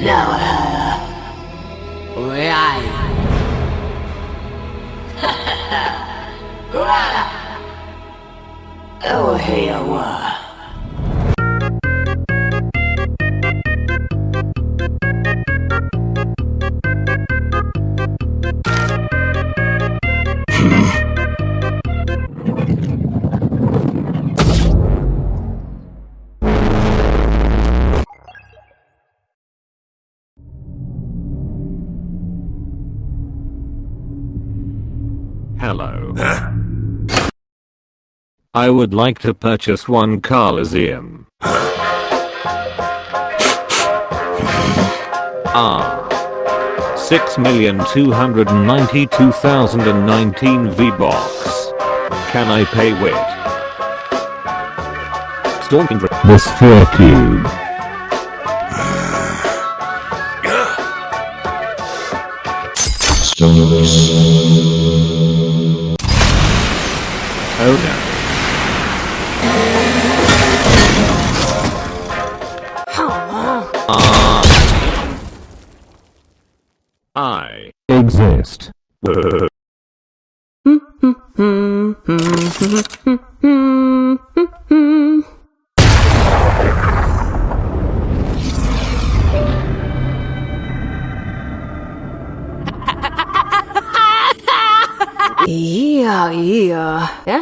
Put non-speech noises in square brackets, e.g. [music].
Laura här. Och jag... Oh, hej, Laura. Hello. I would like to purchase one Carlysium. Ah. 6,292,019 V-Bucks. Can I pay with? Storming the Sphere Cube. Oh I exist. [laughs] Ja. Ja?